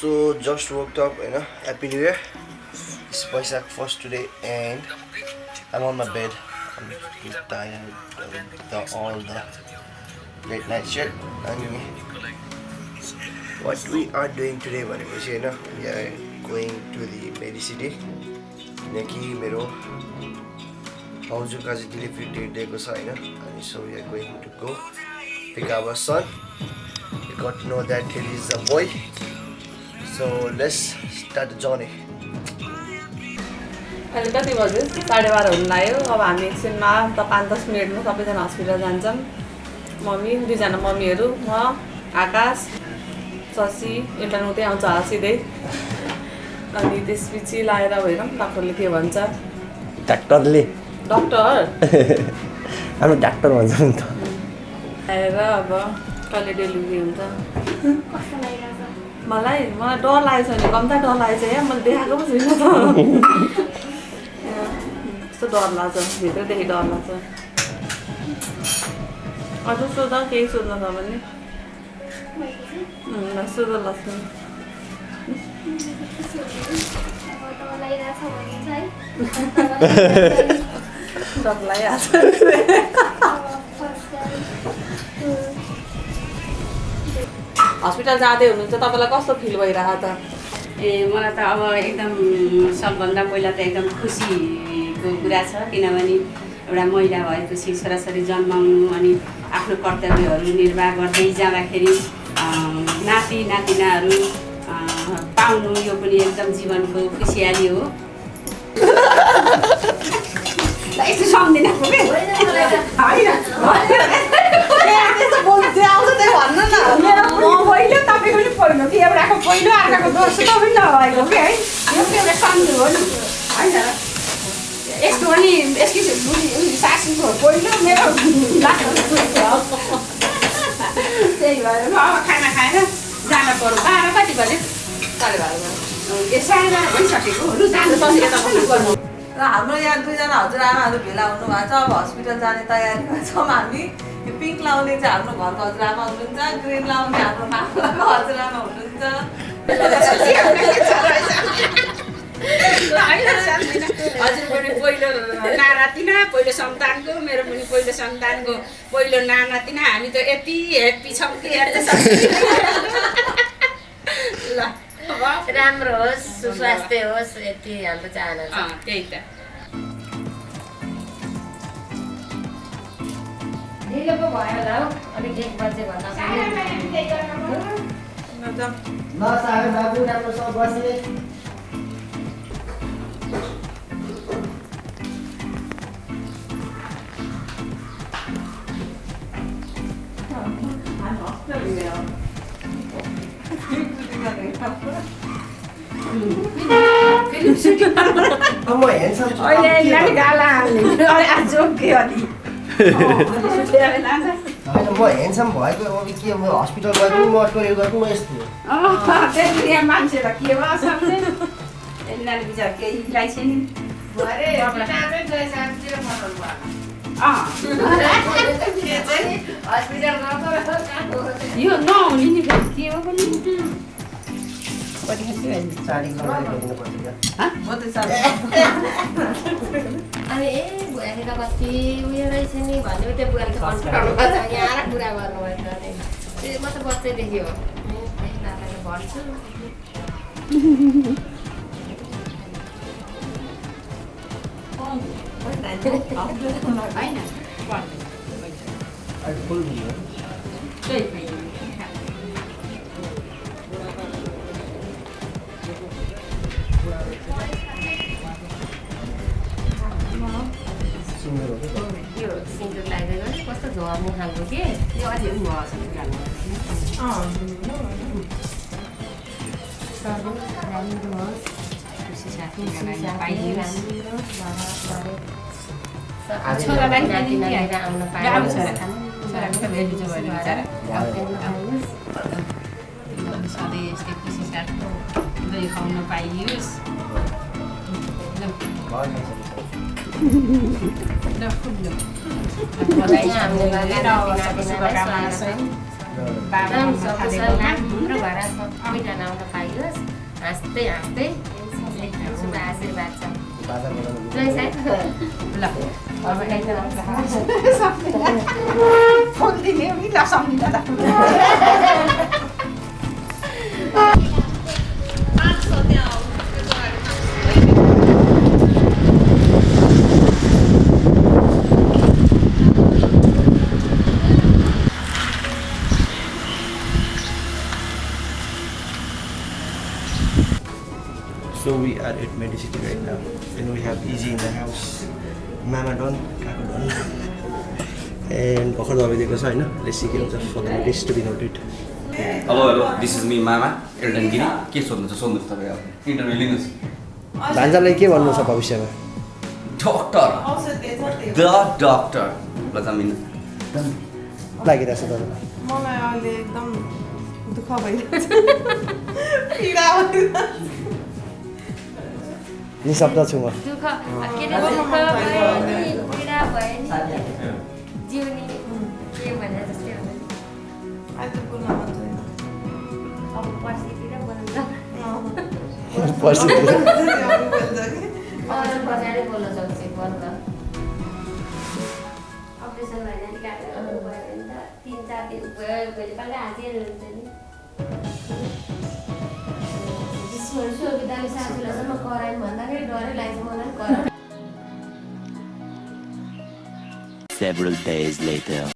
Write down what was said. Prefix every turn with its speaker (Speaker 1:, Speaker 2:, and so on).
Speaker 1: So just work top होइन happy year पैसा first today and अमाउन्टमा बेड नाइट अनि what we are doing today भनेपछि होइन we are going to the merry city किनकि मेरो भाउजूका जित्ने फिफ्ट डे दिएको छ होइन अनि so we are going to go pick our son it cut no that hill is the boy let's start the journey.
Speaker 2: अहिले कति बज्यो? साढे बाह्र हुनु लाग्यो। अब हामी एकछिनमा त पाँच दस मिनटमा सबैजना हस्पिटल जान्छौँ। मम्मी दुईजना मम्मीहरू म आकाश शशी एउटा उतै आउँछ होला सिधै। अनि त्यसपछि लाएर हेरौँ डक्टरले के भन्छ?
Speaker 1: डाक्टरले?
Speaker 2: डक्टर?
Speaker 1: हाम्रो डाक्टर भन्छ नि त।
Speaker 2: आएर अब कहिले डेलिभरी हुन्छ। मलाई मलाई डर लागेको छ भने कम्ता डर लागेको छ या मैले देखाएको पो छुइनँ त। यस्तो डर लाग्छ भित्रदेखि डर लाग्छ अझ सोध केही सोध्नु छ भने? सोध ल सोध
Speaker 3: अब त लागिरहेछ भने चाहिँ है
Speaker 2: डर
Speaker 3: टाइम
Speaker 2: हस्पिटल जाँदै हुनुहुन्छ तपाईँलाई कस्तो फिल भइरहेको त
Speaker 4: ए मलाई त अब एकदम सबभन्दा पहिला त एकदम खुसीको कुरा छ किनभने एउटा महिला भएपछि छोराछोरी जन्माउनु अनि आफ्नो कर्तव्यहरू निर्वाह गर्दै जाँदाखेरि नाति नातिनाहरू पाउनु यो पनि एकदम जीवनको खुसियाली हो। पहिलो अर्काको दोस्रो त पनि नभएको कि है यो पनि एउटा सम्झु हो नि होइन यस्तो पनि यसकी सासूको पहिलो मेरो हो। त्यही भएर अब खाना खाएर जान पऱ्यो बाह्र कति बज्यो
Speaker 2: साढे बाह्र बजी।
Speaker 4: ए साढे बाह्र भइसकेको लु जानु यता बस्नु गर्नु
Speaker 5: र हाम्रो यहाँ दुईजना हजुरआमाहरू भेला हुनुभएको छ अब हस्पिटल जाने तयारीमा छौँ हामी। यो पिङ्क लाउने चाहिँ हाम्रो घरको हजुरआमा हुनुहुन्छ ग्रिन लाउने हाम्रो मामाको हजुरआमा हुनुहुन्छ।
Speaker 4: हजुर पनि पहिलो नानातिना पहिलो सन्तानको मेरो पनि पहिलो सन्तानको पहिलो नानातिना हामी त यति हेप्पी छौँ कि ल।
Speaker 6: राम्रो होस् सुस्वास्थ्य होस् यति हाम्रो चाहना छ
Speaker 4: त्यही त
Speaker 6: ढिलो पो भयो होला हौ अलिक एक बजे भन्दा
Speaker 1: ल सागर बाबु राम्रोसँग बसे म हेर्छ
Speaker 4: अहिले यिनीहरूले
Speaker 1: म ह्यान्डसम भएको अब के म हस्पिटल गएको म टोइलेट गएको म यस्तो
Speaker 4: के भयो बिचरा केही नि यो नहुने नि फेरि के हो पनि?
Speaker 5: सानो
Speaker 6: अनि ए बुढाले त कति उयो रहेछ नि भन्यो त्यो बुढाले त यहाँ आएर कुरा अरे। त्यो म त बच्चैदेखि हो। भन्छु।
Speaker 4: होइन।
Speaker 1: सुन्दर हो कि
Speaker 6: यो सिन्दुर लगाइदिएको कस्तो झर्नु खालको के
Speaker 4: यो अझै भयो जस्तो लाग्नु
Speaker 6: राम्रो होस्
Speaker 4: खुसी छोरालाई
Speaker 6: आउन
Speaker 4: सधैँ यस्तै खुसी साथ खुवाउन पाइयोस् Đâu không
Speaker 6: được.
Speaker 4: Dalam
Speaker 6: suatu senang berwarna komida không kayus, asti asti, sudah hasil baca. Tuh saya belum.
Speaker 4: Kalau ini dalam sampai. Fondi ni mila sampai dah.
Speaker 1: So we are at Medicity right now, and we have Easy in the house. Mama Don, Kaku Don. And भर्खर दबाई दिएको छ होइन लेसी के हुन्छ for the notice to be noted
Speaker 7: hello hello this is me मामा Elden Giri के सोध्नुहुन्छ सोध्नुहोस् तपाईँ अब इन्टरभ्यू लिनुहोस्
Speaker 1: भान्जालाई के भन्नु छ भविष्यमा
Speaker 7: डक्टर द डक्टर ल जमिन
Speaker 1: लागिरहेको छ तपाईँलाई
Speaker 5: मलाई अहिले एकदम दुःख भइरहेको छ।
Speaker 1: निशब्द छु म
Speaker 6: दुःख के अरे दुःख भयो नि पीडा भयो नि जिउनी के भने जस्तै हो नि
Speaker 5: अहिले त बोल्न मन छैन
Speaker 6: अब पर्सितिर बोल्छ
Speaker 1: पर्सि
Speaker 5: अरू बोल्छ कि
Speaker 6: अरू पछाडि बोल्न सक्छु बन्द अपरेसन भएन नि काटेर भयो भने त तिन चार दिन भयो भोलिपल्ट हाँसिएर हुन्छ नि सुविधाले सासूलाई कराइन् भन्दाखेरि डरै लाग्छ मलाई कराइ
Speaker 8: Several days later.